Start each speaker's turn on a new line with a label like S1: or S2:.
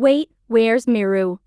S1: Wait, where's Miru?